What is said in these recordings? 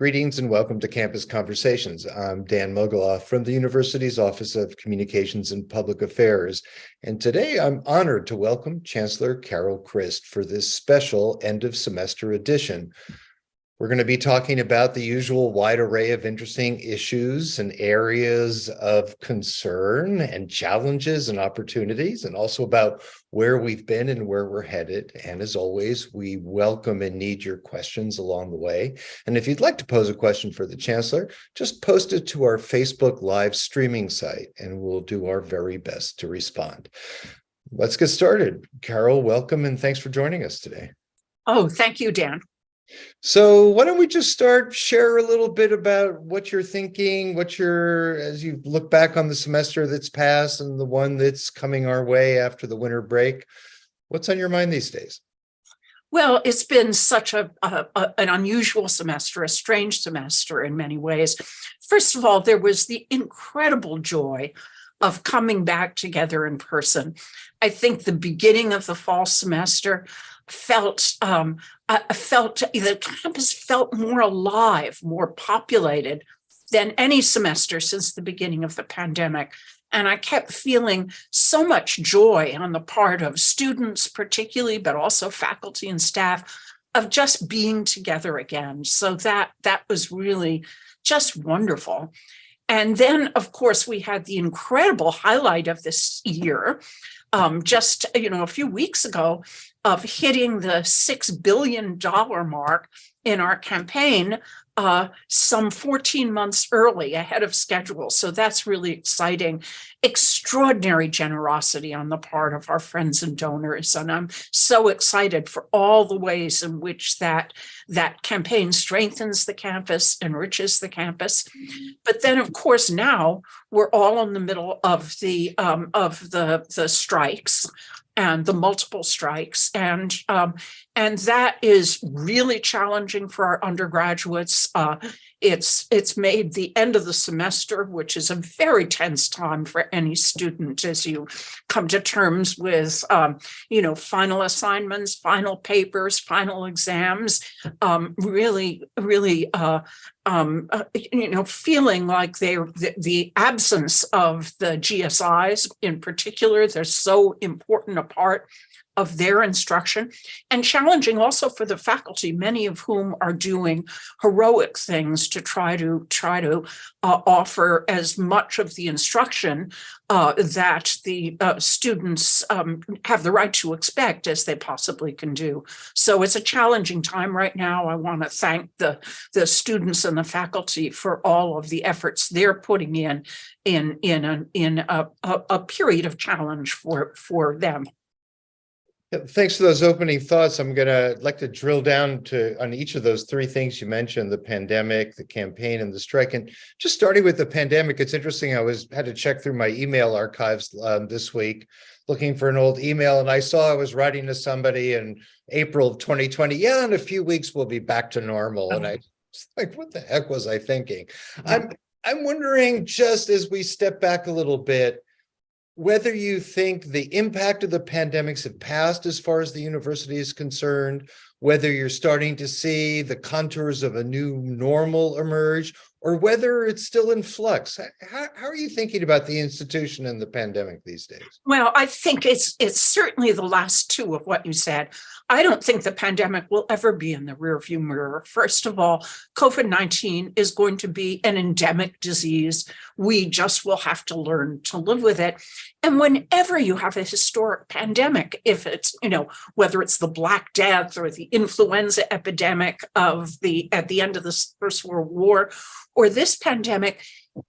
Greetings and welcome to Campus Conversations. I'm Dan Mogulof from the university's Office of Communications and Public Affairs. And today I'm honored to welcome Chancellor Carol Christ for this special end of semester edition. We're going to be talking about the usual wide array of interesting issues and areas of concern and challenges and opportunities, and also about where we've been and where we're headed. And as always, we welcome and need your questions along the way. And if you'd like to pose a question for the Chancellor, just post it to our Facebook live streaming site, and we'll do our very best to respond. Let's get started. Carol, welcome and thanks for joining us today. Oh, thank you, Dan. So why don't we just start, share a little bit about what you're thinking, what you're, as you look back on the semester that's passed and the one that's coming our way after the winter break, what's on your mind these days? Well, it's been such a, a, a, an unusual semester, a strange semester in many ways. First of all, there was the incredible joy of coming back together in person. I think the beginning of the fall semester felt um, I felt the campus felt more alive, more populated than any semester since the beginning of the pandemic. And I kept feeling so much joy on the part of students, particularly, but also faculty and staff of just being together again. So that that was really just wonderful. And then, of course, we had the incredible highlight of this year, um, just you know a few weeks ago of hitting the six billion dollar mark in our campaign uh, some 14 months early ahead of schedule. So that's really exciting. Extraordinary generosity on the part of our friends and donors. And I'm so excited for all the ways in which that, that campaign strengthens the campus, enriches the campus. But then, of course, now we're all in the middle of the, um, of the, the strikes and the multiple strikes. And, um, and that is really challenging for our undergraduates. Uh, it's, it's made the end of the semester, which is a very tense time for any student as you come to terms with, um, you know, final assignments, final papers, final exams, um, really, really uh, um, uh, you know, feeling like they're the, the, absence of the GSIs in particular, they're so important a part of their instruction and challenging also for the faculty, many of whom are doing heroic things to try to try to uh, offer as much of the instruction uh, that the uh, students um, have the right to expect as they possibly can do. So it's a challenging time right now. I want to thank the, the students and the faculty for all of the efforts they're putting in in in in a, a, a period of challenge for for them. Thanks for those opening thoughts. I'm going to like to drill down to on each of those three things you mentioned, the pandemic, the campaign, and the strike. And just starting with the pandemic, it's interesting. I was had to check through my email archives um, this week, looking for an old email, and I saw I was writing to somebody in April of 2020. Yeah, in a few weeks we'll be back to normal. And I was like, what the heck was I thinking? I'm I'm wondering, just as we step back a little bit, whether you think the impact of the pandemics have passed as far as the university is concerned, whether you're starting to see the contours of a new normal emerge, or whether it's still in flux. How, how, are you thinking about the institution and the pandemic these days? Well, I think it's it's certainly the last two of what you said. I don't think the pandemic will ever be in the rearview mirror. First of all, COVID-19 is going to be an endemic disease. We just will have to learn to live with it. And whenever you have a historic pandemic, if it's, you know, whether it's the Black Death or the influenza epidemic of the at the end of the First World War, or this pandemic,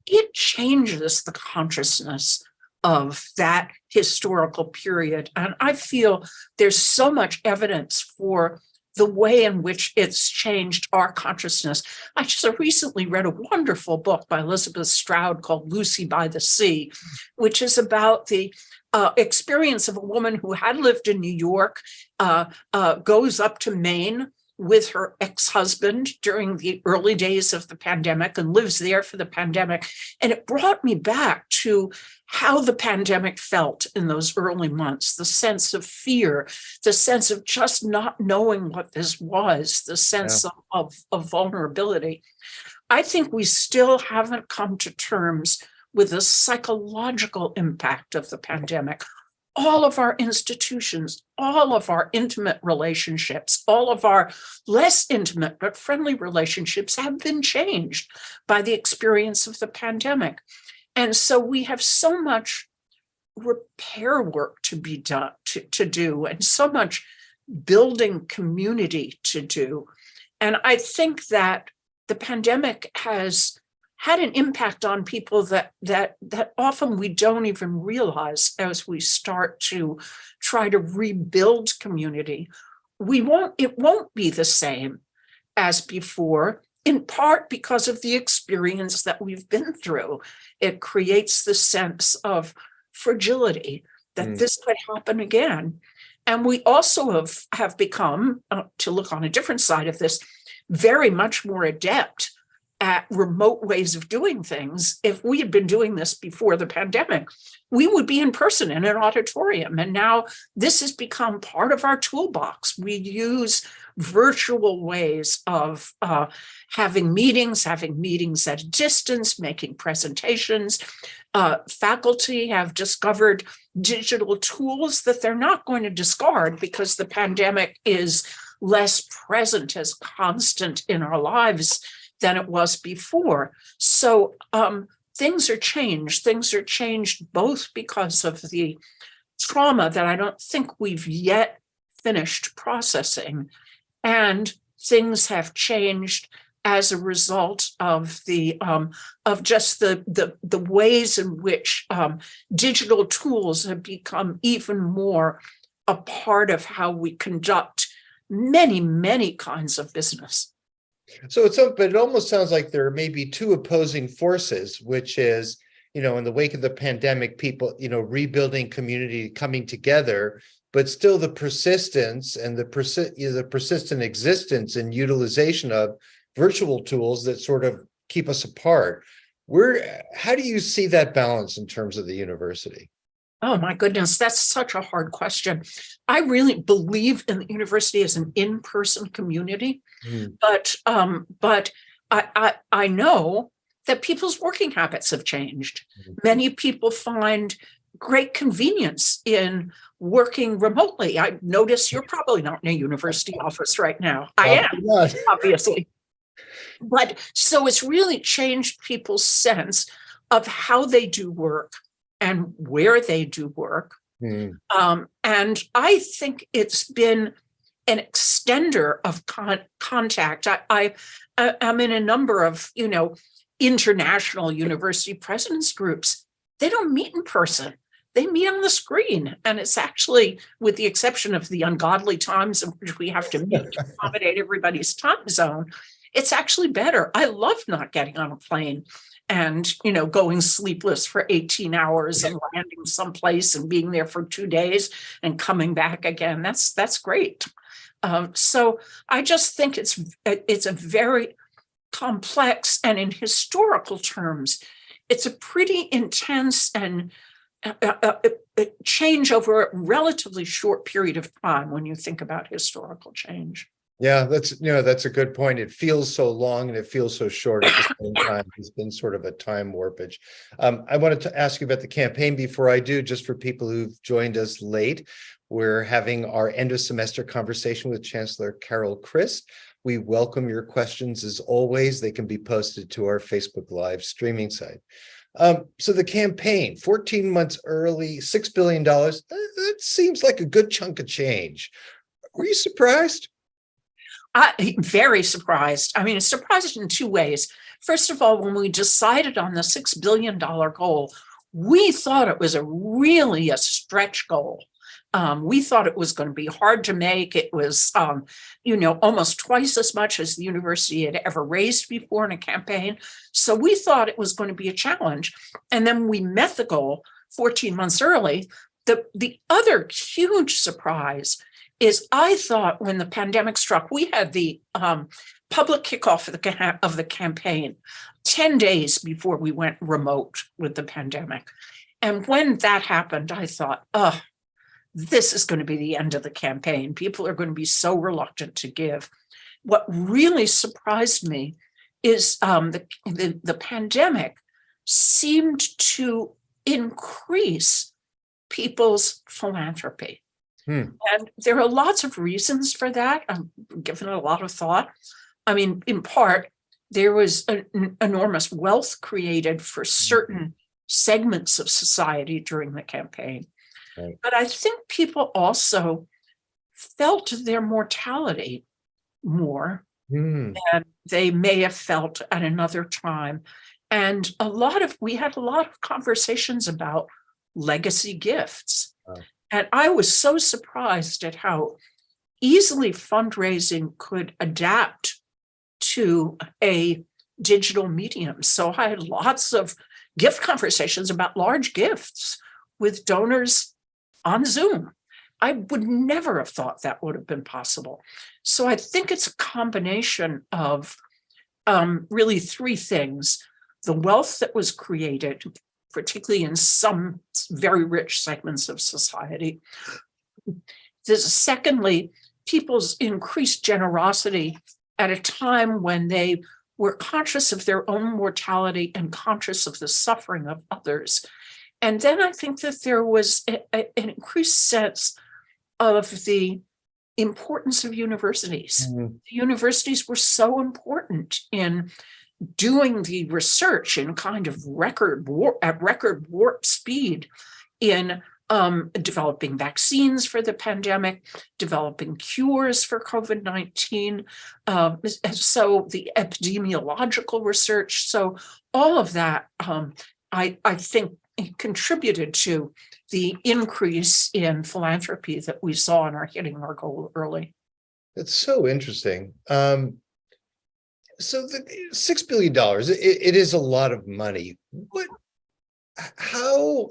it changes the consciousness of that historical period. And I feel there's so much evidence for the way in which it's changed our consciousness. I just recently read a wonderful book by Elizabeth Strout called Lucy by the Sea, which is about the uh, experience of a woman who had lived in New York, uh, uh, goes up to Maine with her ex-husband during the early days of the pandemic and lives there for the pandemic. And it brought me back to how the pandemic felt in those early months, the sense of fear, the sense of just not knowing what this was, the sense of, of, of vulnerability. I think we still haven't come to terms with the psychological impact of the pandemic all of our institutions, all of our intimate relationships, all of our less intimate but friendly relationships have been changed by the experience of the pandemic. And so we have so much repair work to be done, to, to do, and so much building community to do. And I think that the pandemic has had an impact on people that that that often we don't even realize as we start to try to rebuild community. We won't it won't be the same as before in part because of the experience that we've been through. It creates the sense of fragility that Mm. this could happen again. And we also have have become uh, to look on a different side of this very much more adept at remote ways of doing things. If we had been doing this before the pandemic, we would be in person in an auditorium. And now this has become part of our toolbox. We use virtual ways of uh, having meetings, having meetings at a distance, making presentations. Uh, faculty have discovered digital tools that they're not going to discard because the pandemic is less present as constant in our lives than it was before. So um, things are changed. Things are changed both because of the trauma that I don't think we've yet finished processing, and things have changed as a result of the um, of just the the the ways in which um, digital tools have become even more a part of how we conduct many many kinds of business. So it's, but it almost sounds like there may be two opposing forces, which is, you know, in the wake of the pandemic, people, you know, rebuilding community, coming together, but still the persistence and the persi- you know, the persistent existence and utilization of virtual tools that sort of keep us apart. Where, how do you see that balance in terms of the university? Oh my goodness, that's such a hard question. I really believe in the university as an in-person community, Hmm. but um, but I, I I know that people's working habits have changed. Mhm. Many people find great convenience in working remotely. I notice you're probably not in a university office right now. I am not. obviously. But so it's really changed people's sense of how they do work and where they do work. Hmm. Um, and I think it's been an extender of con- contact. I, I, I- I'm in a number of, you know, international university presidents groups. They don't meet in person. They meet on the screen. And it's actually, with the exception of the ungodly times in which we have to meet to accommodate everybody's time zone, it's actually better. I love not getting on a plane and, you know, going sleepless for 18 hours and landing someplace and being there for two days and coming back again. That's, that's great. Um, so I just think it's, it's a very complex and in historical terms, it's a pretty intense and uh, uh, uh, change over a relatively short period of time when you think about historical change. Yeah, that's, you know, that's a good point. It feels so long and it feels so short at the same time. It's been sort of a time warpage. Um, I wanted to ask you about the campaign before I do, just for people who've joined us late. We're having our end of semester conversation with Chancellor Carol Christ. We welcome your questions as always. They can be posted to our Facebook Live streaming site. Um, so the campaign, 14 months early, $6 billion, that, that seems like a good chunk of change. Were you surprised? I very surprised. I mean, surprised in two ways. First of all, when we decided on the six billion dollar goal, we thought it was a really a stretch goal. Um, we thought it was going to be hard to make. It was, um, you know, almost twice as much as the university had ever raised before in a campaign. So we thought it was going to be a challenge. And then we met the goal 14 months early. The, the other huge surprise is I thought when the pandemic struck, we had the um public kickoff of the of the campaign 10 days before we went remote with the pandemic. And when that happened, I thought, oh, this is going to be the end of the campaign. People are going to be so reluctant to give. What really surprised me is um, the, the, the pandemic seemed to increase people's philanthropy. Hmm. And there are lots of reasons for that. I've given it a lot of thought. I mean, in part, there was an enormous wealth created for certain segments of society during the campaign. Right. But I think people also felt their mortality more Hmm, than they may have felt at another time. And a lot of, we had a lot of conversations about legacy gifts. Wow. And I was so surprised at how easily fundraising could adapt to a digital medium. So I had lots of gift conversations about large gifts with donors on Zoom. I would never have thought that would have been possible. So I think it's a combination of um, really three things. The wealth that was created, particularly in some very rich segments of society. There's secondly, people's increased generosity at a time when they were conscious of their own mortality and conscious of the suffering of others. And then I think that there was a- a- an increased sense of the importance of universities. hmm, The Universities were so important in doing the research in kind of record at record warp speed in um, developing vaccines for the pandemic, developing cures for COVID-19. Um, so the epidemiological research. So all of that, um, I, I think contributed to the increase in philanthropy that we saw in our hitting our goal early. It's so interesting. Um. So the six billion dollars, it, it is a lot of money. What? How?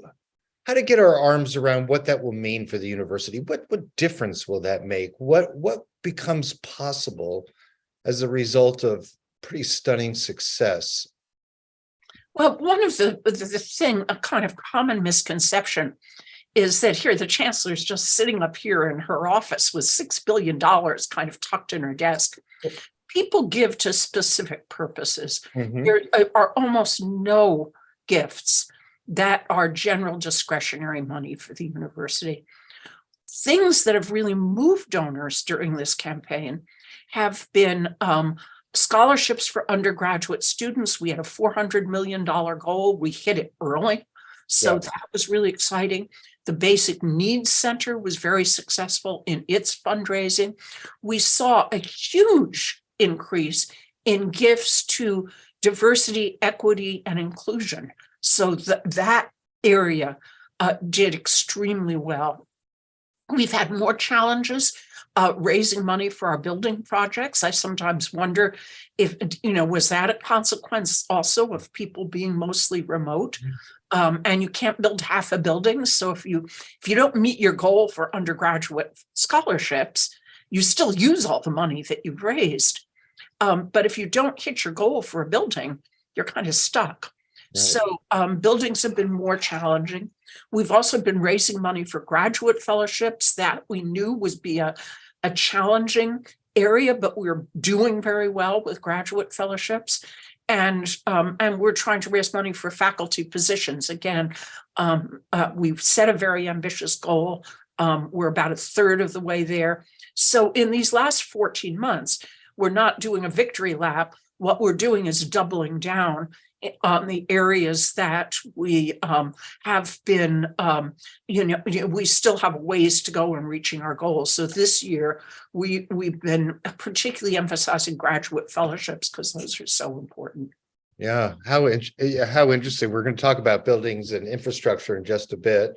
How to get our arms around what that will mean for the university? What, what difference will that make? What, what becomes possible as a result of pretty stunning success? Well, one of the, the, the thing, a kind of common misconception is that here, the chancellor's just sitting up here in her office with six billion dollars kind of tucked in her desk. Oh. People give to specific purposes. Mhm, There are- are almost no gifts that are general discretionary money for the university. Things that have really moved donors during this campaign have been um, scholarships for undergraduate students. We had a four hundred million dollar goal. We hit it early. So Yeah. that was really exciting. The Basic Needs Center was very successful in its fundraising. We saw a huge increase in gifts to diversity, equity, and inclusion. So that that area uh, did extremely well. We've had more challenges uh, raising money for our building projects. I sometimes wonder if, you know, was that a consequence also of people being mostly remote? Um, and you can't build half a building. So if you if you don't meet your goal for undergraduate scholarships, you still use all the money that you've raised. Um, but if you don't hit your goal for a building, you're kind of stuck. Right. So um, buildings have been more challenging. We've also been raising money for graduate fellowships that we knew would be a, a challenging area, but we're doing very well with graduate fellowships. And um, and we're trying to raise money for faculty positions. Again, um, uh, we've set a very ambitious goal. Um, we're about a third of the way there. So in these last 14 months, we're not doing a victory lap. What we're doing is doubling down on the areas that we um, have been, um, you know, we still have ways to go in reaching our goals. So this year, we we've been particularly emphasizing graduate fellowships because those are so important. Yeah, how, in- how interesting. We're going to talk about buildings and infrastructure in just a bit.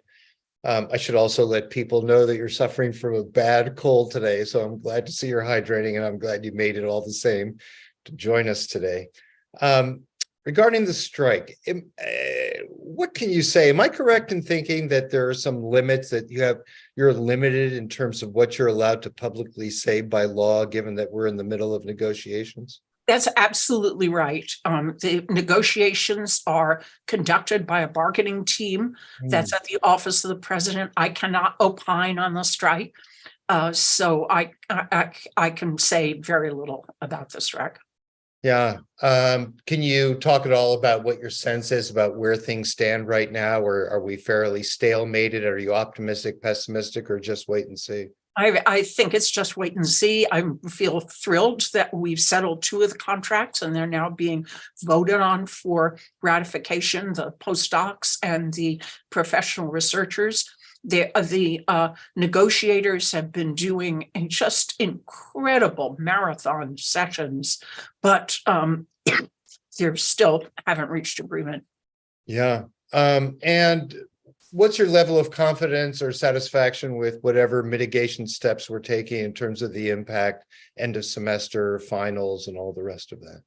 Um, I should also let people know that you're suffering from a bad cold today, so I'm glad to see you're hydrating and I'm glad you made it all the same to join us today. Um, regarding the strike, eh, what can you say? Am I correct in thinking that there are some limits that you have, you're limited in terms of what you're allowed to publicly say by law, given that we're in the middle of negotiations? That's absolutely right. Um, the negotiations are conducted by a bargaining team that's at the office of the president. I cannot opine on the strike. Uh, so I, I, I- I can say very little about the strike. Yeah, um, can you talk at all about what your sense is about where things stand right now? Or are we fairly stalemated? Are you optimistic, pessimistic, or just wait and see? I, I think it's just wait and see. I feel thrilled that we've settled two of the contracts and they're now being voted on for ratification, the postdocs and the professional researchers. The, uh, the uh, negotiators have been doing just incredible marathon sessions, but um, they're still haven't reached agreement. Yeah, um, and what's your level of confidence or satisfaction with whatever mitigation steps we're taking in terms of the impact, end of semester, finals, and all the rest of that?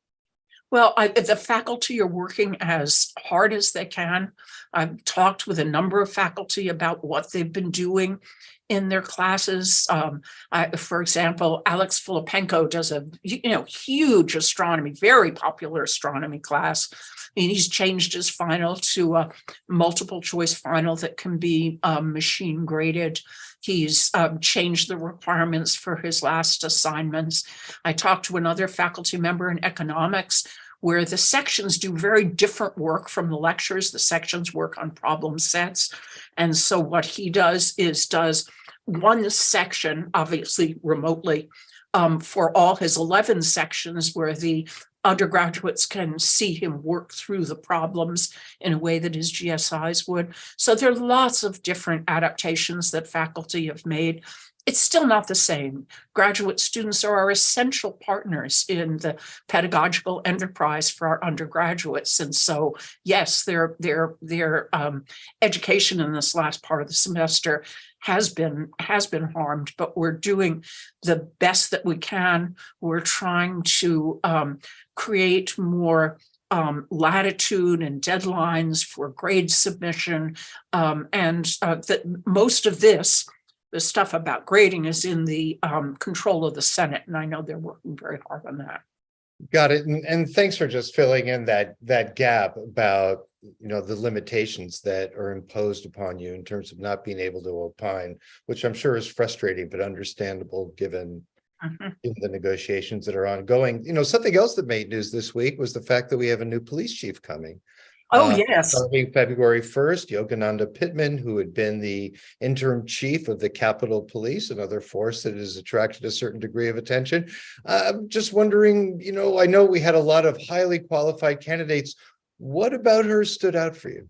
Well, I, the faculty are working as hard as they can. I've talked with a number of faculty about what they've been doing in their classes. Um, I, for example, Alex Filippenko does a, you know, huge astronomy, very popular astronomy class. And he's changed his final to a multiple choice final that can be um, machine graded. He's um, changed the requirements for his last assignments. I talked to another faculty member in economics where the sections do very different work from the lectures. The sections work on problem sets. And so what he does is does one section, obviously remotely, um, for all his 11 sections where the undergraduates can see him work through the problems in a way that his GSIs would. So there are lots of different adaptations that faculty have made. It's still not the same. Graduate students are our essential partners in the pedagogical enterprise for our undergraduates. And so, yes, their, their, their um, education in this last part of the semester has been, has been harmed, but we're doing the best that we can. We're trying to um, create more um, latitude and deadlines for grade submission. Um, and uh, that most of this the stuff about grading is in the um, control of the Senate, and I know they're working very hard on that. Got it. And, and thanks for just filling in that, that gap about, you know, the limitations that are imposed upon you in terms of not being able to opine, which I'm sure is frustrating, but understandable given Mhm. in the negotiations that are ongoing. You know, something else that made news this week was the fact that we have a new police chief coming. Oh, Uh, yes. Starting February first, Yogananda Pittman, who had been the interim chief of the Capitol Police, another force that has attracted a certain degree of attention. Uh, I'm just wondering, you know, I know we had a lot of highly qualified candidates. What about her stood out for you?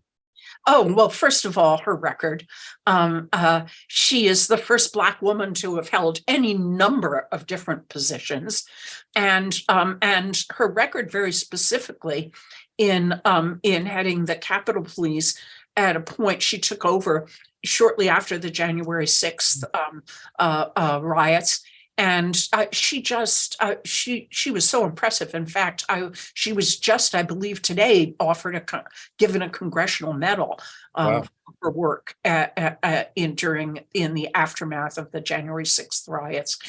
Oh, well, first of all, her record. Um, uh, she is the first Black woman to have held any number of different positions. And, um, and her record very specifically in, um, in heading the Capitol Police at a point she took over shortly after the January 6th um, uh, uh, riots. And uh, she just, uh, she, she was so impressive. In fact, I, she was just, I believe today, offered a, given a congressional medal um, Wow. for her work at, at- in during, in the aftermath of the January 6th riots.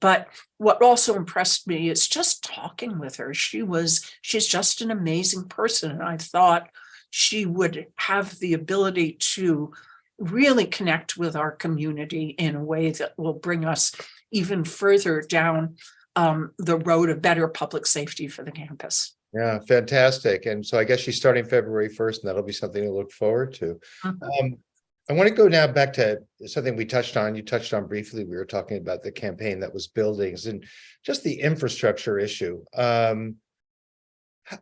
But what also impressed me is just talking with her. She was, she's just an amazing person. And I thought she would have the ability to really connect with our community in a way that will bring us even further down um, the road of better public safety for the campus. Yeah, fantastic. And so I guess she's starting February first, and that'll be something to look forward to. Mhm. Um, I want to go now back to something we touched on, you touched on briefly, we were talking about the campaign that was buildings and just the infrastructure issue. Um.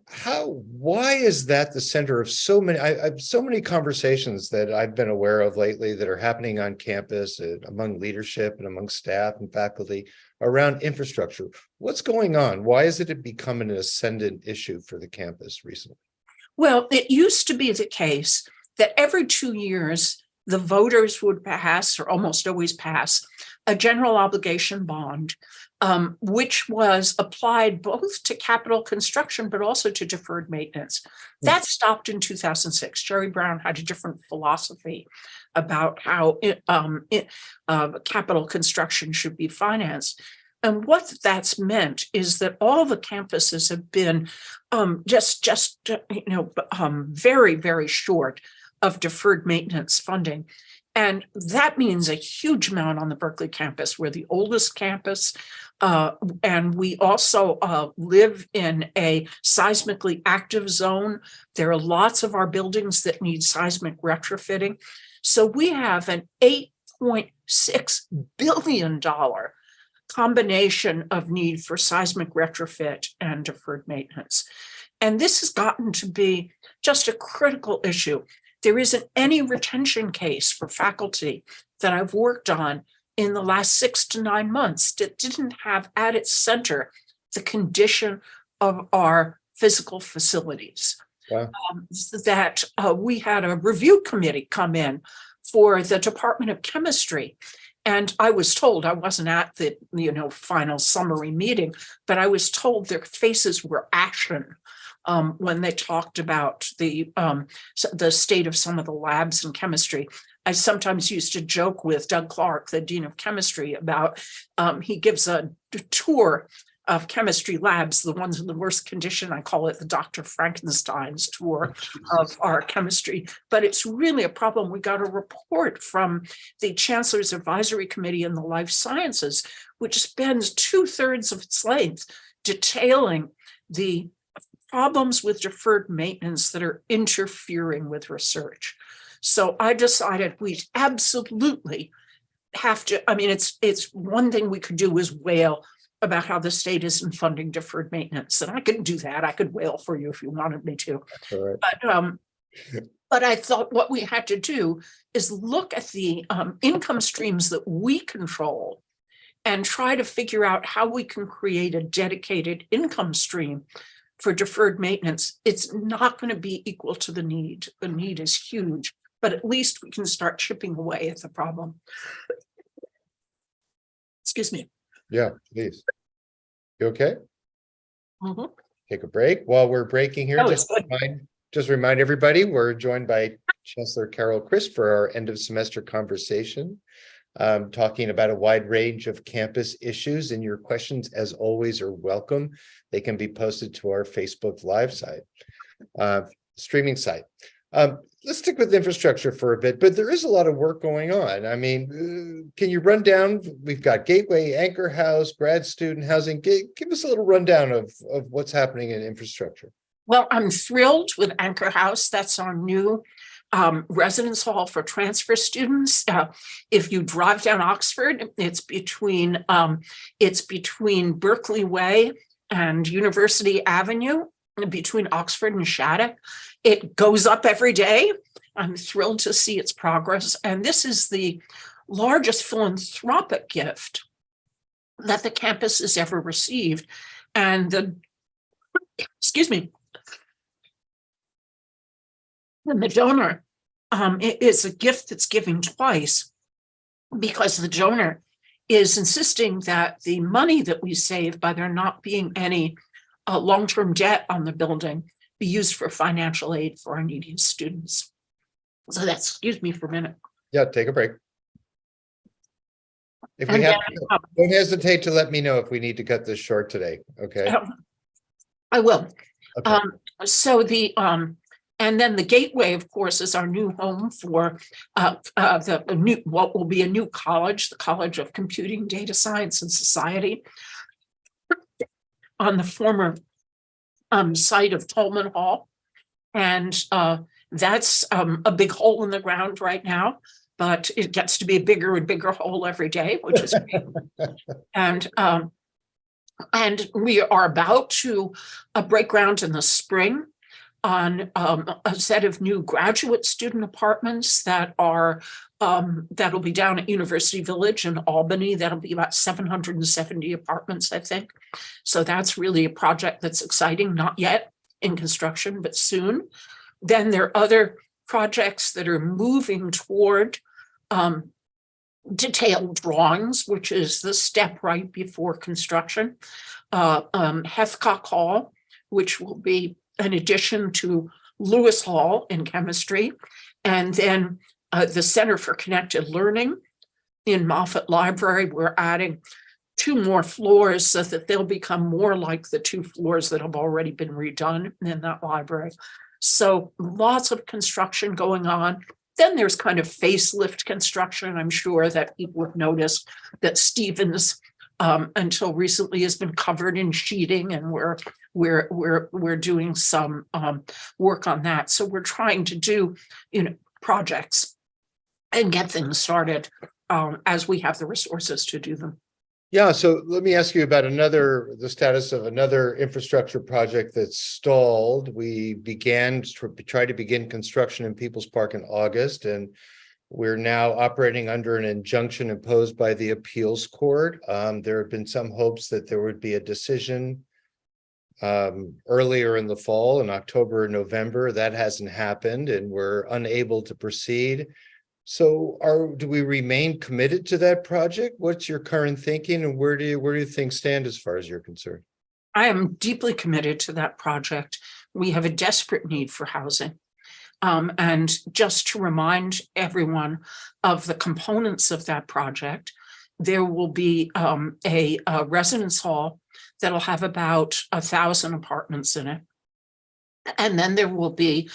How, why is that the center of so many, I, I've so many conversations that I've been aware of lately that are happening on campus and among leadership and among staff and faculty around infrastructure. What's going on? Why is it become an ascendant issue for the campus recently? Well, it used to be the case that every two years, the voters would pass or almost always pass a general obligation bond, um, which was applied both to capital construction, but also to deferred maintenance. That stopped in two thousand six. Jerry Brown had a different philosophy about how it, um, it, uh, capital construction should be financed. And what that's meant is that all the campuses have been um, just, just, you know, um, very, very short of deferred maintenance funding. And that means a huge amount on the Berkeley campus. We're the oldest campus. Uh, and we also uh, live in a seismically active zone. There are lots of our buildings that need seismic retrofitting. So we have an eight point six billion dollar combination of need for seismic retrofit and deferred maintenance. And this has gotten to be just a critical issue. There isn't any retention case for faculty that I've worked on in the last six to nine months that didn't have at its center the condition of our physical facilities. Wow. Um, That uh, we had a review committee come in for the Department of Chemistry. And I was told, I wasn't at the, you know, final summary meeting, but I was told their faces were ashen um, when they talked about the, um, the state of some of the labs in chemistry. I sometimes used to joke with Doug Clark, the Dean of Chemistry, about, um, he gives a tour of chemistry labs, the ones in the worst condition. I call it the Dr. Frankenstein's tour of our chemistry, but it's really a problem. We got a report from the Chancellor's Advisory Committee in the Life Sciences, which spends two thirds of its length detailing the problems with deferred maintenance that are interfering with research. So I decided we absolutely have to, I mean, it's, it's one thing we could do is wail about how the state isn't funding deferred maintenance, and I could do that. I could wail for you if you wanted me to. Right. But um, but I thought what we had to do is look at the um income streams that we control. And try to figure out how we can create a dedicated income stream for deferred maintenance. It's not going to be equal to the need. The need is huge, but at least we can start chipping away at the problem. Excuse me. Yeah, please. You okay? Mhm. Take a break. While we're breaking here, That just remind, just remind everybody, we're joined by Chancellor Carol Christ for our end of semester conversation. Um, talking about a wide range of campus issues and your questions, as always, are welcome. They can be posted to our Facebook Live site, uh, streaming site. Um, let's stick with infrastructure for a bit, but there is a lot of work going on. I mean, uh, can you run down? We've got Gateway, Anchor House, grad student housing. Gi- Give us a little rundown of, of what's happening in infrastructure. Well, I'm thrilled with Anchor House. That's our new um, residence hall for transfer students. Uh, if you drive down Oxford, it's between um, it's between Berkeley Way and University Avenue, between Oxford and Shattuck. It goes up every day. I'm thrilled to see its progress, and this is the largest philanthropic gift that the campus has ever received. And the excuse me, and the donor, um, is a gift that's giving twice. Because the donor is insisting that the money that we save by there not being any uh, long-term debt on the building be used for financial aid for our needy students. So that's, excuse me for a minute. Yeah, take a break. If we And have, then, um, don't hesitate to let me know if we need to cut this short today, okay? Um, I will. Okay. Um, so the, um, and then the Gateway, of course, is our new home for uh, uh, the the new, what will be a new college, the College of Computing, Data Science and Society on the former um, site of Tolman Hall. And uh, that's um, a big hole in the ground right now, but it gets to be a bigger and bigger hole every day, which is great. And um, and we are about to uh, break ground in the spring on um, a set of new graduate student apartments that are um, that'll be down at University Village in Albany. That'll be about seven hundred and seventy apartments, I think. So that's really a project that's exciting, not yet in construction, but soon. Then there are other projects that are moving toward um, detailed drawings, which is the step right before construction. Uh, um, Hall, which will be an addition to Lewis Hall in chemistry. And then uh, the Center for Connected Learning in Moffitt Library, we're adding two more floors so that they'll become more like the two floors that have already been redone in that library. So lots of construction going on. Then there's kind of facelift construction. I'm sure that people have noticed that Stephens um, until recently has been covered in sheeting and we're we're we're we're doing some um, work on that. So we're trying to do, you know, projects and get things started um, as we have the resources to do them. Yeah, so let me ask you about another, the status of another infrastructure project that's stalled. We began, to try to begin construction in People's Park in August and we're now operating under an injunction imposed by the appeals court. Um, there have been some hopes that there would be a decision um, earlier in the fall, in October, or November. That hasn't happened and we're unable to proceed. So are, do we remain committed to that project? What's your current thinking and where do you, where do things stand as far as you're concerned? I am deeply committed to that project. We have a desperate need for housing. Um, and just to remind everyone of the components of that project, there will be um, a, a residence hall that'll have about a thousand apartments in it. And then there will be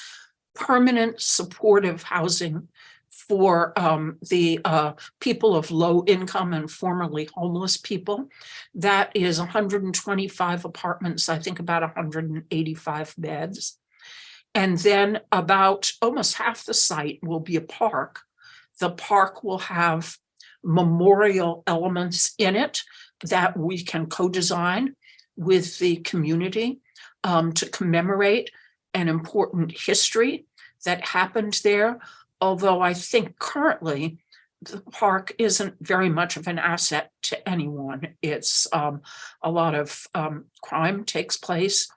permanent supportive housing for um, the uh, people of low income and formerly homeless people. That is 125 apartments, I think about 185 beds. And then about almost half the site will be a park. The park will have memorial elements in it that we can co-design with the community um, to commemorate an important history that happened there. Although I think currently the park isn't very much of an asset to anyone. It's um, a lot of um, crime takes place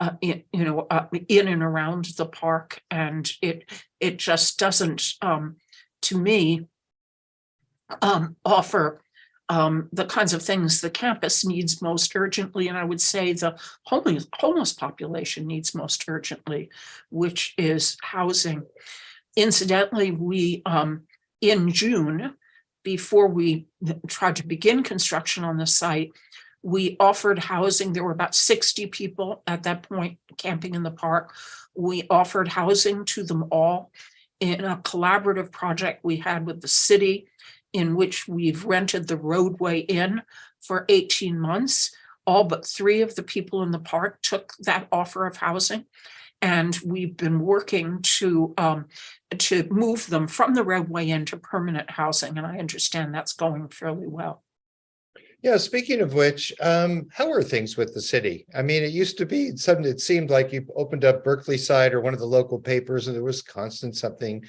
uh, in, you know, uh, in and around the park, and it it just doesn't, um, to me, um, offer um, the kinds of things the campus needs most urgently, and I would say the homeless homeless population needs most urgently, which is housing. Incidentally, we um, in June, before we tried to begin construction on the site, we offered housing. There were about 60 people at that point camping in the park. We offered housing to them all in a collaborative project we had with the city in which we've rented the roadway in for 18 months. All but three of the people in the park took that offer of housing. And we've been working to um, to move them from the roadway into permanent housing. And I understand that's going fairly well. Yeah, speaking of which, um, how are things with the city? I mean, it used to be something, it seemed like you opened up Berkeleyside or one of the local papers and there was constant something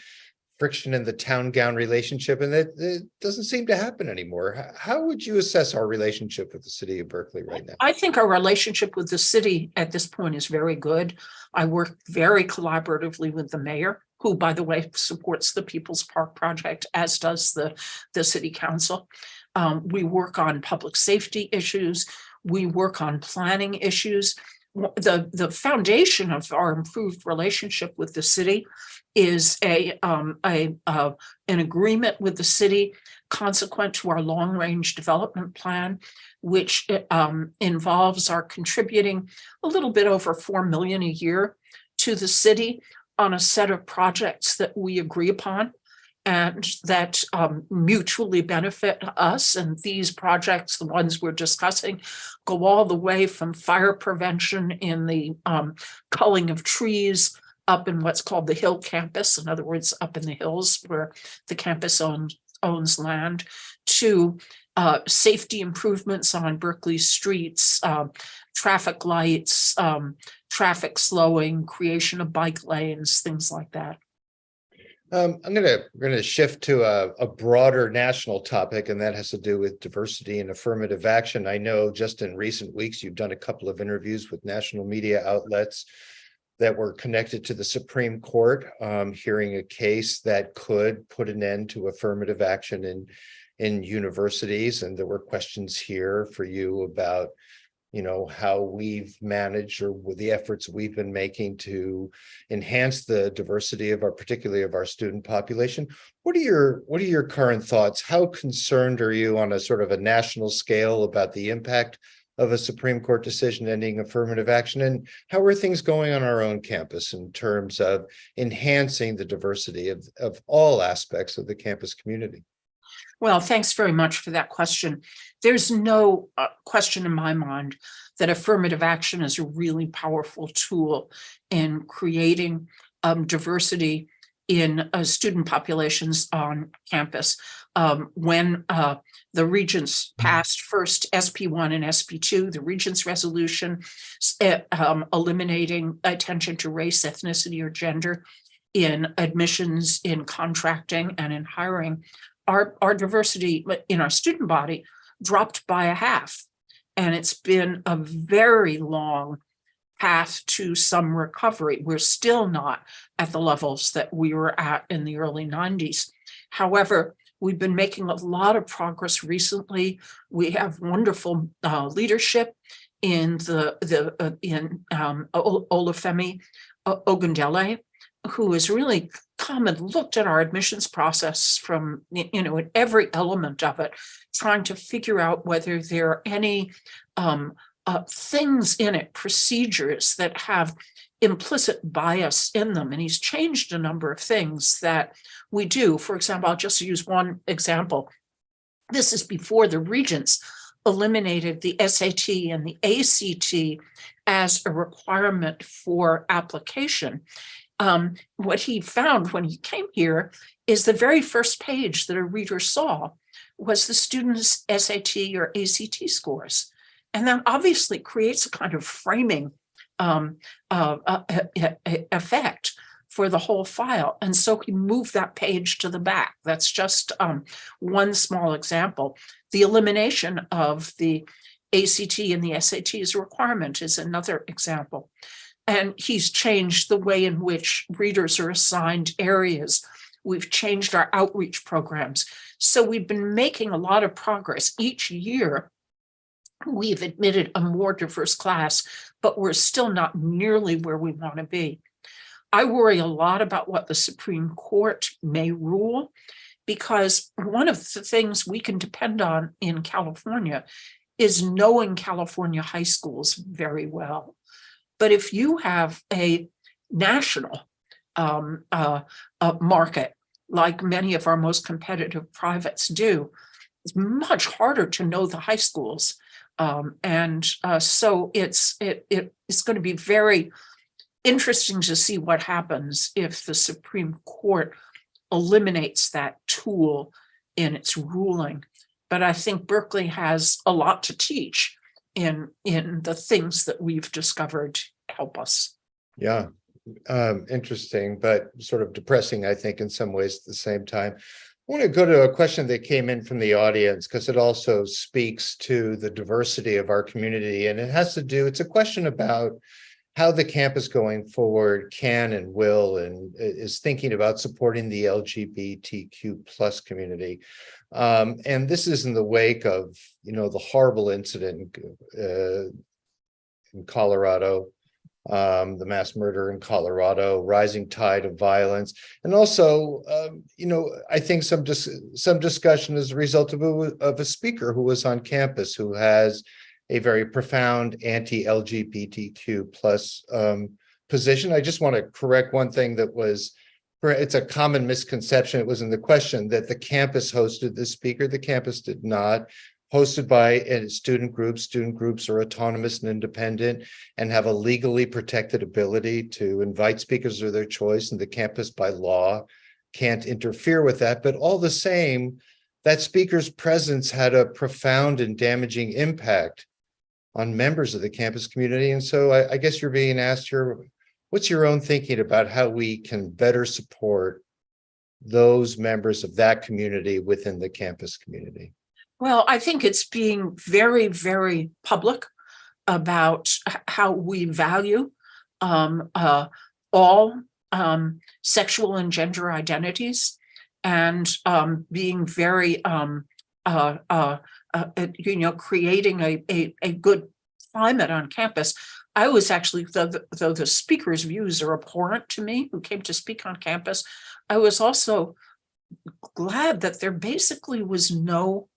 friction in the town gown relationship and that it doesn't seem to happen anymore. How would you assess our relationship with the city of Berkeley right now? I think our relationship with the city at this point is very good. I work very collaboratively with the mayor, who, by the way, supports the People's Park project, as does the, the city council. Um, we work on public safety issues. We work on planning issues. The, the foundation of our improved relationship with the city is a, um, a, uh, an agreement with the city consequent to our long range development plan, which um, involves our contributing a little bit over 4 million a year to the city on a set of projects that we agree upon and that um, mutually benefit us. And these projects, the ones we're discussing, go all the way from fire prevention in the um, culling of trees up in what's called the Hill Campus, in other words, up in the hills where the campus owns, owns land, to uh, safety improvements on Berkeley streets, uh, traffic lights, um, traffic slowing, creation of bike lanes, things like that. Um, I'm gonna, gonna shift to a, a broader national topic, and that has to do with diversity and affirmative action. I know just in recent weeks, you've done a couple of interviews with national media outlets that were connected to the Supreme Court, um, hearing a case that could put an end to affirmative action in, in universities. And there were questions here for you about, you know, how we've managed or with the efforts we've been making to enhance the diversity of our, particularly of our student population. What are your, what are your current thoughts? How concerned are you on a sort of a national scale about the impact of a Supreme Court decision ending affirmative action? And how are things going on our own campus in terms of enhancing the diversity of, of all aspects of the campus community? Well, thanks very much for that question. There's no uh, question in my mind that affirmative action is a really powerful tool in creating um, diversity in uh, student populations on campus. Um, when uh, the regents passed first SP1 and SP2, the regents resolution uh, um, eliminating attention to race, ethnicity, or gender in admissions, in contracting, and in hiring, our, our diversity in our student body dropped by a half. And it's been a very long path to some recovery. We're still not at the levels that we were at in the early 90s. However, we've been making a lot of progress recently. We have wonderful uh, leadership in the the uh, in um, Olufemi Ogundele, who has really come and looked at our admissions process from, you know, in every element of it, trying to figure out whether there are any um, uh, things in it, procedures that have implicit bias in them. And he's changed a number of things that we do. For example, I'll just use one example. This is before the regents eliminated the SAT and the ACT as a requirement for application um, what he found when he came here is the very first page that a reader saw was the student's SAT or ACT scores. And that obviously creates a kind of framing um, uh, uh, effect for the whole file. And so he moved that page to the back. That's just um, one small example. The elimination of the ACT and the SAT as a requirement is another example. And he's changed the way in which readers are assigned areas. We've changed our outreach programs. So we've been making a lot of progress each year. We've admitted a more diverse class, but we're still not nearly where we want to be. I worry a lot about what the Supreme Court may rule, because one of the things we can depend on in California is knowing California high schools very well. But if you have a national um, uh, uh, market, like many of our most competitive privates do, it's much harder to know the high schools. Um, and uh, so it's it, it it's going to be very interesting to see what happens if the Supreme Court eliminates that tool in its ruling. But I think Berkeley has a lot to teach in in the things that we've discovered help us. Yeah, um, interesting, but sort of depressing, I think, in some ways at the same time. I want to go to a question that came in from the audience because it also speaks to the diversity of our community and it has to do, it's a question about how the campus going forward can and will and is thinking about supporting the LGBTQ plus community. Um, and this is in the wake of, you know, the horrible incident uh, in Colorado, um, the mass murder in Colorado, rising tide of violence, and also, um, you know, I think some dis some discussion as a result of a, of a speaker who was on campus who has a very profound anti-LGBTQ plus um, position. I just want to correct one thing that was it's a common misconception. It was in the question that the campus hosted the speaker. The campus did not hosted by uh, student groups. Student groups are autonomous and independent and have a legally protected ability to invite speakers of their choice and the campus by law can't interfere with that. But all the same, that speaker's presence had a profound and damaging impact on members of the campus community. And so I, I guess you're being asked here, what's your own thinking about how we can better support those members of that community within the campus community? Well, I think it's being very, very public about how we value um, uh, all um, sexual and gender identities and um, being very, um, uh, uh, uh, you know, creating a, a, a good climate on campus. I was actually, though, the- though the speaker's views are abhorrent to me, who came to speak on campus, I was also glad that there basically was no,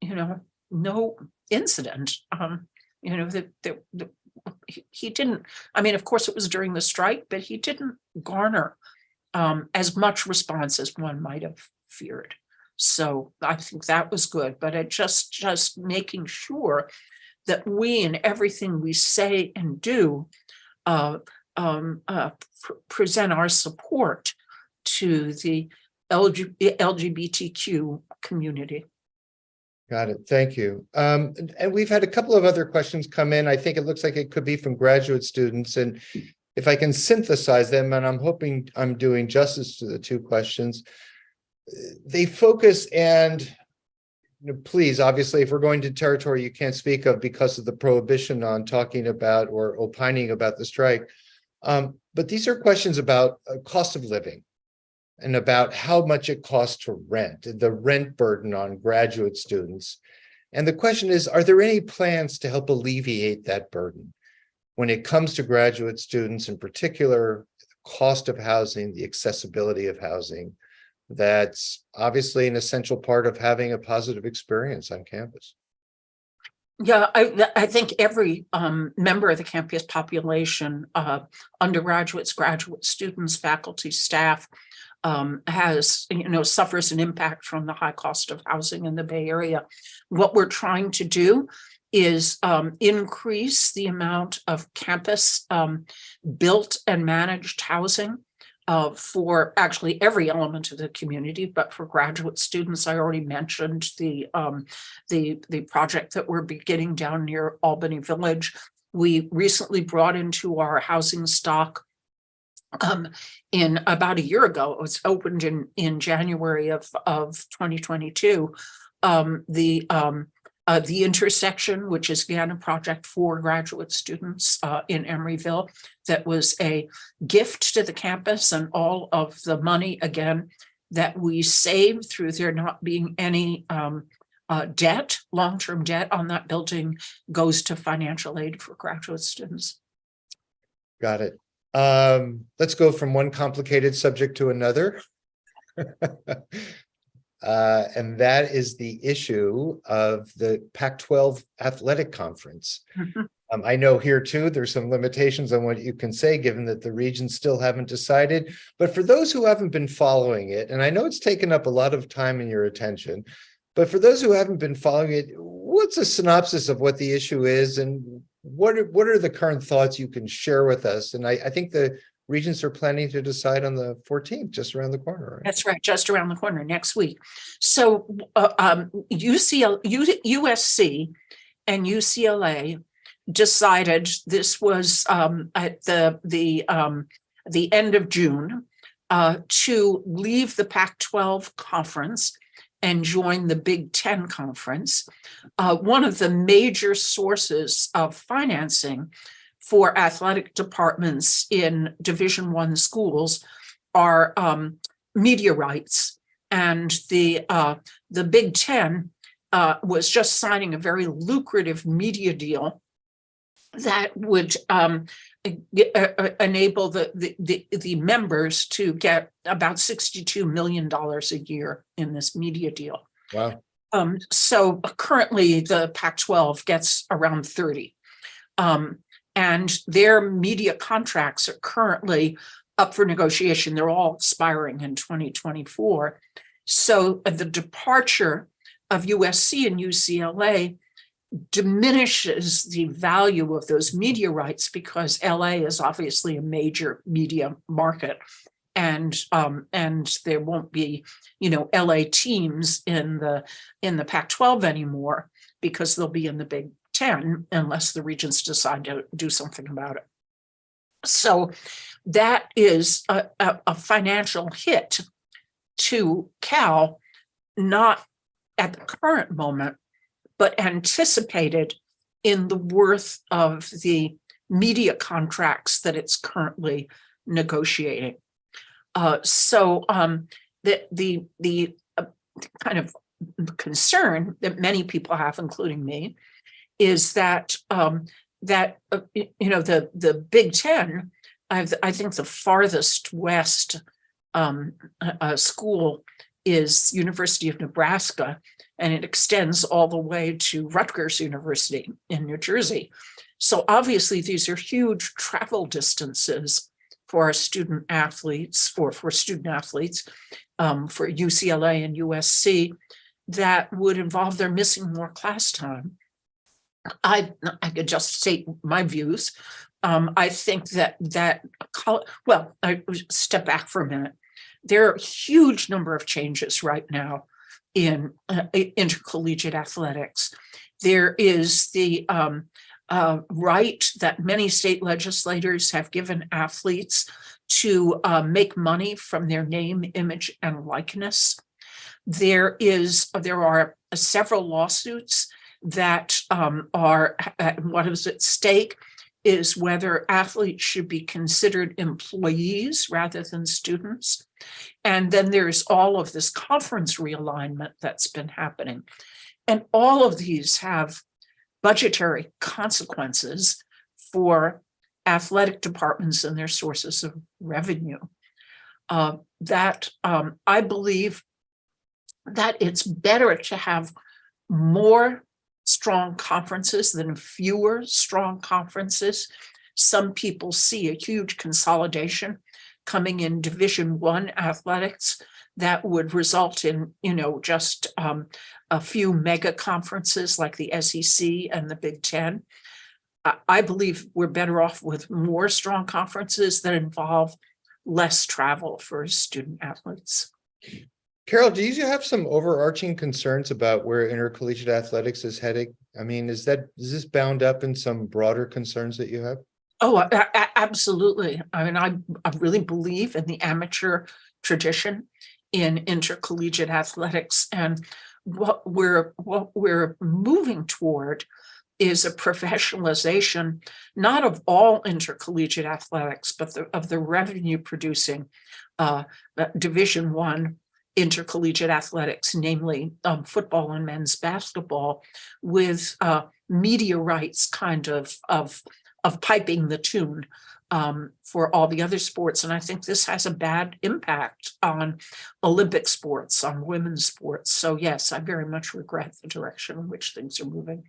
you know, no incident. Um, you know, that, that, he, he didn't, I mean, of course, it was during the strike, but he didn't garner um, as much response as one might have feared. So I think that was good, but it just, just making sure that we in everything we say and do uh, um, uh, pr- present our support to the LG, LGBTQ community. Got it. Thank you. Um, and- we've had a couple of other questions come in. I think it looks like it could be from graduate students and if I can synthesize them, and I'm hoping I'm doing justice to the two questions. uh, They focus and please, obviously, if we're going to territory you can't speak of because of the prohibition on talking about or opining about the strike. Um, but these are questions about uh, cost of living and about how much it costs to rent, the rent burden on graduate students. And the question is, are there any plans to help alleviate that burden? When it comes to graduate students in particular, the cost of housing, the accessibility of housing, that's obviously an essential part of having a positive experience on campus. Yeah, I, I think every um, member of the campus population, uh, undergraduates, graduate students, faculty, staff, um, has, you know, suffers an impact from the high cost of housing in the Bay Area. What we're trying to do is um, increase the amount of campus um, built and managed housing uh, for actually every element of the community, but for graduate students, I already mentioned the um, the, the project that we're beginning down near Albany Village. We recently brought into our housing stock um, in about a year ago, it was opened in, in January of, of 2022. Um, the, um, uh, the intersection, which is again a project for graduate students, uh, in Emeryville. That was a gift to the campus and all of the money, again, that we saved through there not being any, um, uh, debt, long-term debt on that building goes to financial aid for graduate students. Got it. Um, let's go from one complicated subject to another. Uh, and that is the issue of the Pac-12 Athletic Conference. Mhm. Um, I know here too, there's some limitations on what you can say, given that the regents still haven't decided. But for those who haven't been following it, and I know it's taken up a lot of time and your attention, but for those who haven't been following it, what's a synopsis of what the issue is and what are, what are the current thoughts you can share with us? And I, I think the regents are planning to decide on the fourteenth, just around the corner, right? That's right, just around the corner next week. So uh, um, UCL, U- USC and UCLA decided this was um, at the the um, the end of June uh, to leave the Pac-12 conference and join the Big Ten conference. Uh, one of the major sources of financing for athletic departments in Division One schools are um, media rights. And the uh, the Big Ten uh, was just signing a very lucrative media deal that would um, enable the, the the the members to get about sixty-two million dollars a year in this media deal. Wow, Um, so currently the Pac-12 gets around thirty. Um, and their media contracts are currently up for negotiation. They're all expiring in twenty twenty-four. So the departure of USC and UCLA diminishes the value of those media rights because LA is obviously a major media market. And um, and there won't be, you know, LA teams in the in the Pac-12 anymore because they'll be in the Big Ten unless the regents decide to do something about it. So that is a, a, a financial hit to Cal, not at the current moment, but anticipated in the worth of the media contracts that it's currently negotiating. Uh, so um, the the the uh, kind of concern that many people have, including me, is that um, that uh, you know the the Big Ten, I've, I think the farthest west um, uh, uh, school is University of Nebraska, and it extends all the way to Rutgers University in New Jersey. So obviously, these are huge travel distances for our student athletes, for for student athletes, um, for UCLA and USC, that would involve their missing more class time. I I could just state my views. Um, I think that that well, I step back for a minute. There are a huge number of changes right now in uh, intercollegiate athletics. There is the um, uh, right that many state legislators have given athletes to uh, make money from their name, image, and likeness. There is, there are several lawsuits that um, are, uh, what is at stake is whether athletes should be considered employees rather than students. And then there's all of this conference realignment that's been happening. And all of these have budgetary consequences for athletic departments and their sources of revenue. Uh, that um, I believe that it's better to have more strong conferences than fewer strong conferences. Some people see a huge consolidation coming in Division One athletics that would result in, you know, just um, a few mega conferences like the SEC and the Big Ten. I, I believe we're better off with more strong conferences that involve less travel for student athletes. Carol, do you have some overarching concerns about where intercollegiate athletics is heading? I mean, is that, is this bound up in some broader concerns that you have? Oh, a- a- absolutely. I mean, I, I really believe in the amateur tradition in intercollegiate athletics and what we're, what we're moving toward is a professionalization, not of all intercollegiate athletics, but the, of the revenue producing uh, uh, Division One intercollegiate athletics, namely um, football and men's basketball, with uh, media rights kind of of of piping the tune um, for all the other sports. And I think this has a bad impact on Olympic sports, on women's sports. So yes, I very much regret the direction in which things are moving.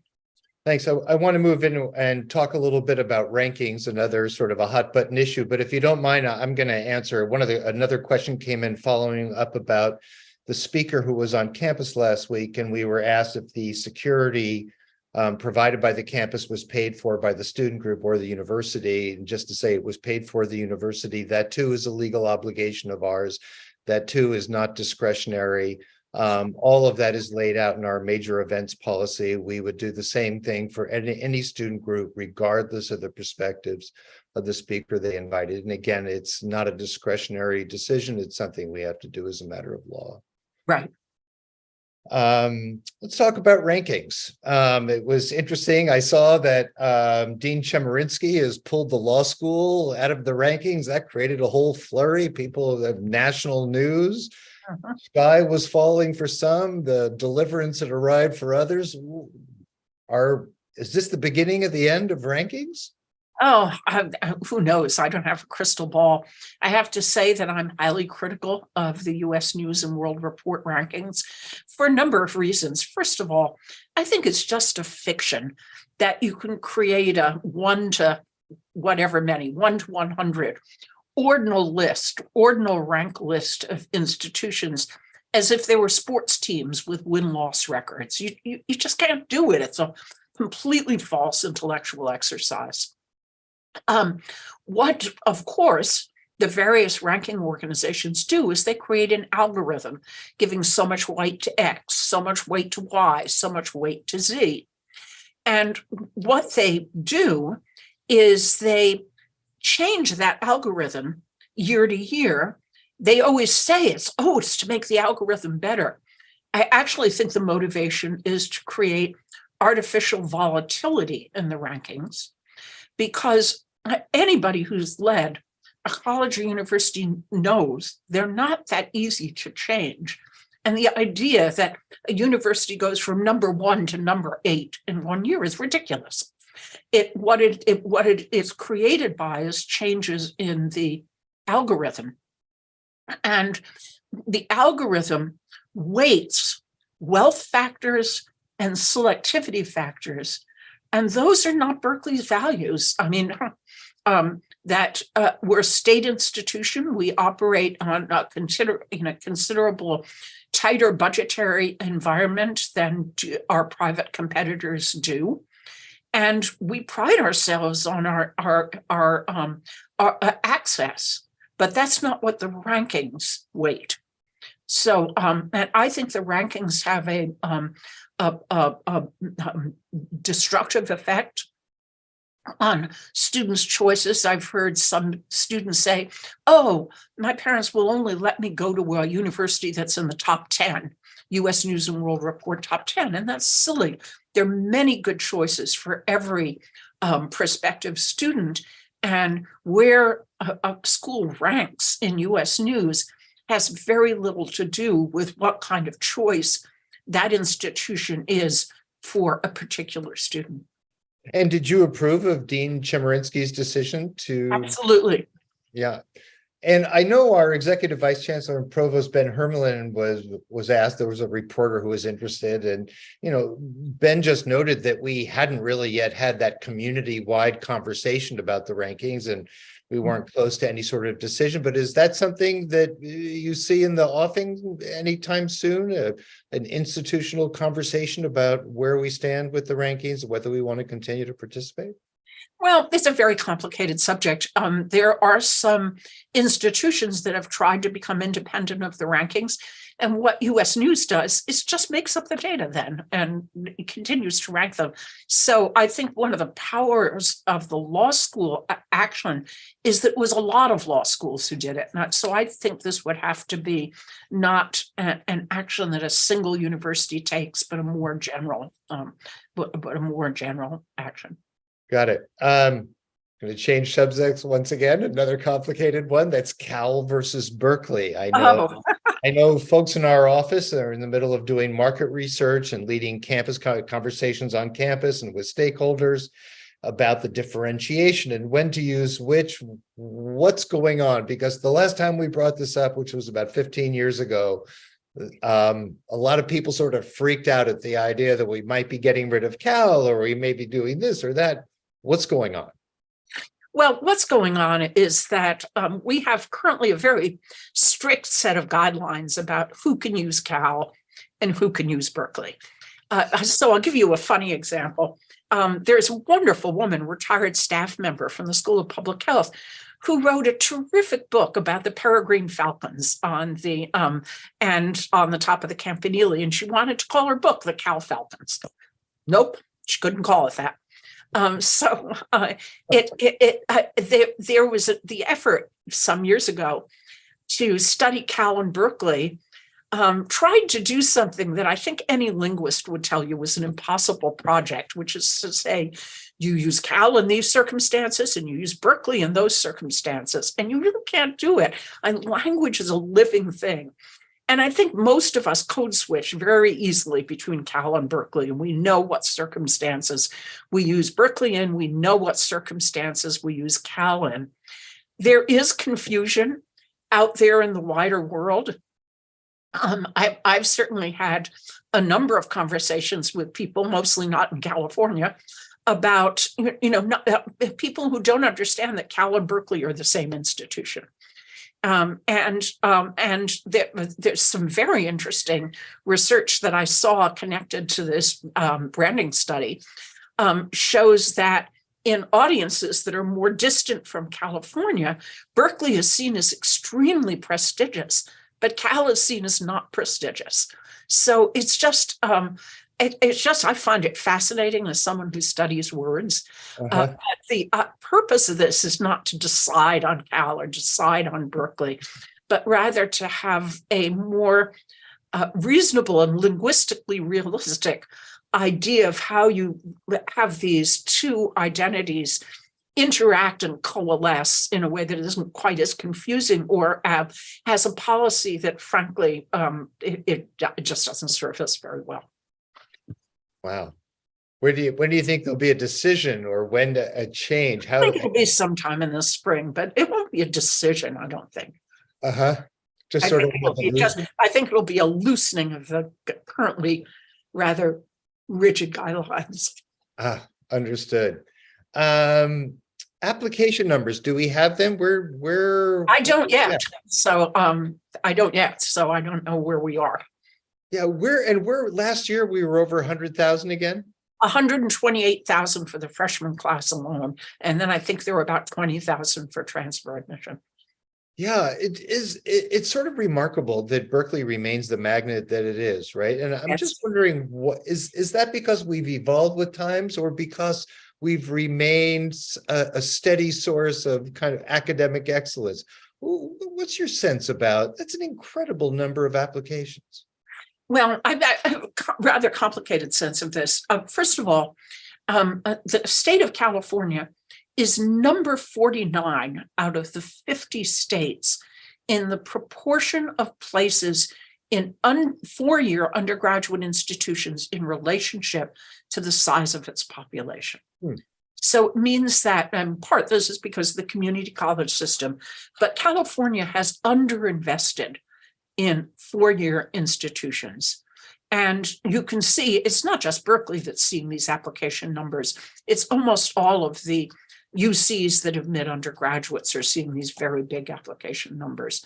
Thanks. I, I want to move in and talk a little bit about rankings, another sort of a hot button issue, but if you don't mind, I'm going to answer one of the, another question came in following up about the speaker who was on campus last week, and we were asked if the security um, provided by the campus was paid for by the student group or the university. And just to say it was paid for the university, that too is a legal obligation of ours. That too is not discretionary. Um, all of that is laid out in our major events policy. We would do the same thing for any, any student group, regardless of the perspectives of the speaker they invited. And again, it's not a discretionary decision. It's something we have to do as a matter of law. Right. Um, let's talk about rankings. Um, it was interesting. I saw that um, Dean Chemerinsky has pulled the law school out of the rankings. That created a whole flurry. People of national news. Sky was falling for some, the deliverance had arrived for others. Are, is this the beginning of the end of rankings? Oh, I- I- who knows? I don't have a crystal ball. I have to say that I'm highly critical of the US News and World Report rankings for a number of reasons. First of all, I think it's just a fiction that you can create a one to whatever many, one to 100 ordinal list, ordinal rank list of institutions as if they were sports teams with win-loss records. You, you, you just can't do it. It's a completely false intellectual exercise. Um, what, of course, the various ranking organizations do is they create an algorithm giving so much weight to X, so much weight to Y, so much weight to Z. And what they do is they change that algorithm year to year. They always say it's, oh, it's to make the algorithm better. I actually think the motivation is to create artificial volatility in the rankings because uh, anybody who's led a college or university knows they're not that easy to change. And the idea that a university goes from number one to number eight in one year is ridiculous. It what it, it what it is created by is changes in the algorithm. And the algorithm weights wealth factors and selectivity factors. And those are not Berkeley's values. I mean, um, that uh, we're a state institution. We operate on a consider in a considerable tighter budgetary environment than our private competitors do. And we pride ourselves on our, our, our, um, our uh, access, but that's not what the rankings weight. So, um, and I think the rankings have a, um, a, a, a um, destructive effect on students' choices. I've heard some students say, oh, my parents will only let me go to a university that's in the top 10, US News and World Report top 10, and that's silly. There are many good choices for every um, prospective student, and where a, a school ranks in US News has very little to do with what kind of choice that institution is for a particular student. And did you approve of Dean Chemerinsky's decision to? Absolutely. Yeah. And I know our executive vice chancellor and provost Ben Hermalin was was asked, there was a reporter who was interested and, you know, Ben just noted that we hadn't really yet had that community wide conversation about the rankings and we weren't close to any sort of decision, but is that something that you see in the offing anytime soon? Uh, an institutional conversation about where we stand with the rankings, whether we want to continue to participate? Well, it's a very complicated subject. Um, there are some institutions that have tried to become independent of the rankings. And what US News does is just makes up the data then and continues to rank them. So I think one of the powers of the law school action is that it was a lot of law schools who did it. So I think this would have to be not a, an action that a single university takes, but a more general, um, but, but a more general action. Got it. Um, going to change subjects once again, another complicated one. That's Cal versus Berkeley. I know, Oh, I know folks in our office are in the middle of doing market research and leading campus conversations on campus and with stakeholders about the differentiation and when to use which, what's going on? Because the last time we brought this up, which was about 15 years ago, um, a lot of people sort of freaked out at the idea that we might be getting rid of Cal or we may be doing this or that. What's going on? Well, what's going on is that um, we have currently a very strict set of guidelines about who can use Cal and who can use Berkeley. Uh, so I'll give you a funny example. Um, there's a wonderful woman, retired staff member from the School of Public Health, who wrote a terrific book about the peregrine falcons on the um, and on the top of the Campanile, and she wanted to call her book the Cal Falcons. Nope, she couldn't call it that. Um, so uh, it, it, it uh, there, there was a, the effort some years ago to study Cal and Berkeley, um, tried to do something that I think any linguist would tell you was an impossible project, which is to say, you use Cal in these circumstances and you use Berkeley in those circumstances, and you really can't do it. And language is a living thing. And I think most of us code switch very easily between Cal and Berkeley, and we know what circumstances we use Berkeley in, we know what circumstances we use Cal in. There is confusion out there in the wider world. Um, I, I've certainly had a number of conversations with people, mostly not in California, about, you know, not, uh, people who don't understand that Cal and Berkeley are the same institution. Um, and um, and there, there's some very interesting research that I saw connected to this um, branding study um, shows that in audiences that are more distant from California, Berkeley is seen as extremely prestigious, but Cal is seen as not prestigious. So it's just um, it, it's just I find it fascinating as someone who studies words. Uh, Uh-huh. but the uh, purpose of this is not to decide on Cal or decide on Berkeley, but rather to have a more uh, reasonable and linguistically realistic idea of how you have these two identities interact and coalesce in a way that isn't quite as confusing or uh, has a policy that frankly, um, it, it it just doesn't serve us very well. Wow. Where do you, when do you think there'll be a decision or when to, a change? I How? think it'll be sometime in the spring, but it won't be a decision, I don't think. Uh-huh. Just I sort of. just, I think it'll be a loosening of the currently rather rigid guidelines. Ah, understood. Um, application numbers, do we have them? We're, we're, I don't Yeah. yet, so um, I don't yet, so I don't know where we are. Yeah, we're, and we're, last year we were over a hundred thousand again. hundred and twenty-eight thousand for the freshman class alone, and then I think there were about twenty thousand for transfer admission. Yeah, it is, it, it's sort of remarkable that Berkeley remains the magnet that it is, right? And I'm Yes. just wondering, what, is, is that because we've evolved with times or because we've remained a steady source of kind of academic excellence? What's your sense about, that's an incredible number of applications. Well, I I have a rather complicated sense of this. Uh, First of all, um, uh, the state of California is number forty-nine out of the fifty states in the proportion of places in four-year undergraduate institutions in relationship to the size of its population. Hmm. So it means that, and part this is because of the community college system, but California has underinvested in four-year institutions. And you can see, it's not just Berkeley that's seeing these application numbers. It's almost all of the UCs that admit undergraduates are seeing these very big application numbers.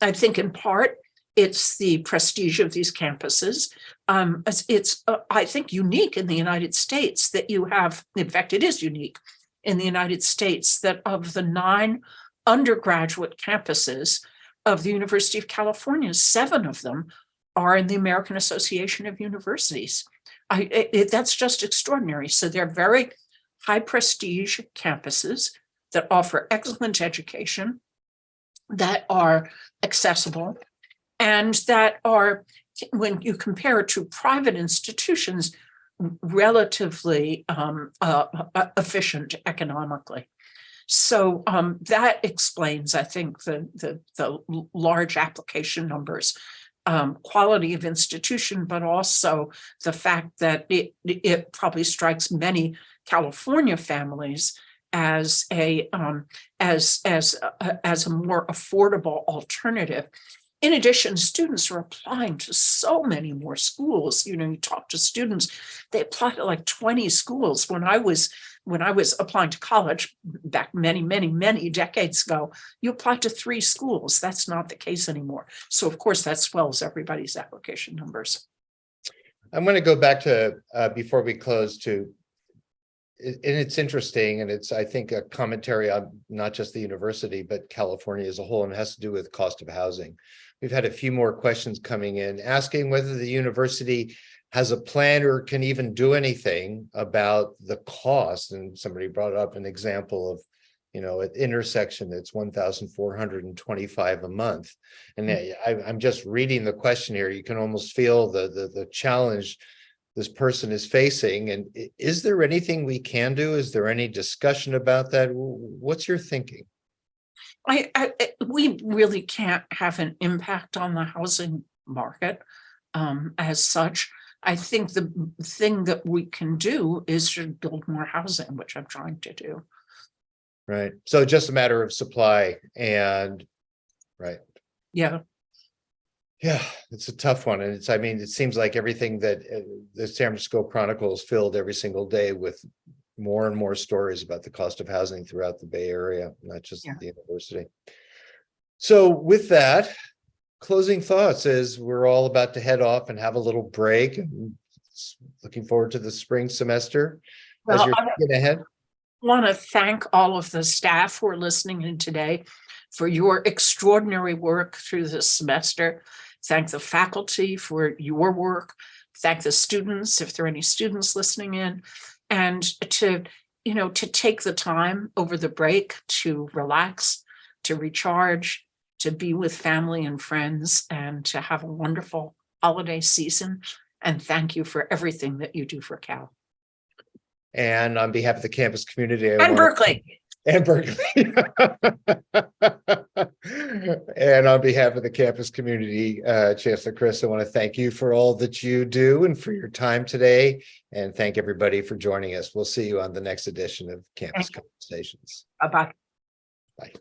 I think in part, it's the prestige of these campuses. Um, it's, it's, uh, I think, unique in the United States that you have, in fact, it is unique in the United States that of the nine undergraduate campuses, of the University of California, seven of them are in the American Association of Universities. I, it- it- that's just extraordinary. So they're very high prestige campuses that offer excellent education, that are accessible, and that are, when you compare it to private institutions, relatively um, uh, uh, efficient economically. So um, that explains, I think, the, the, the large application numbers, um, quality of institution, but also the fact that it, it probably strikes many California families as a, um, as, as, a- as a more affordable alternative. In addition, students are applying to so many more schools. You know, you talk to students, they apply to like 20 schools. When I was when I was applying to college back many, many, many decades ago, you applied to three schools. That's not the case anymore. So of course, that swells everybody's application numbers. I'm going to go back to, uh, before we close to, and it's interesting and it's, I think, a commentary on not just the university, but California as a whole, and it has to do with cost of housing. We've had a few more questions coming in, asking whether the university has a plan or can even do anything about the cost. And somebody brought up an example of, you know, at intersection, that's one thousand four hundred and twenty-five a month. And I, I- I'm just reading the question here. You can almost feel the, the, the challenge this person is facing. And is there anything we can do? Is there any discussion about that? What's your thinking? I, I, I- we really can't have an impact on the housing market um, as such. I think the thing that we can do is to build more housing, which I'm trying to do. Right? So just a matter of supply and, right? Yeah, Yeah, it's a tough one. And it's, I mean, it seems like everything that uh, the San Francisco Chronicle is filled every single day with more and more stories about the cost of housing throughout the Bay Area, not just Yeah. the university. So with that, closing thoughts as we're all about to head off and have a little break and looking forward to the spring semester. As you're I- thinking ahead, want to thank all of the staff who are listening in today for your extraordinary work through this semester. Thank the faculty for your work. Thank the students, if there are any students listening in. And to, you know, to take the time over the break to relax, to recharge, to be with family and friends, and to have a wonderful holiday season. And thank you for everything that you do for Cal and on behalf of the campus community. I and Berkeley. And Berkeley. And on behalf of the campus community, uh, Chancellor Christ, I want to thank you for all that you do and for your time today. And thank everybody for joining us. We'll see you on the next edition of Campus. Conversations. Bye-bye. Bye.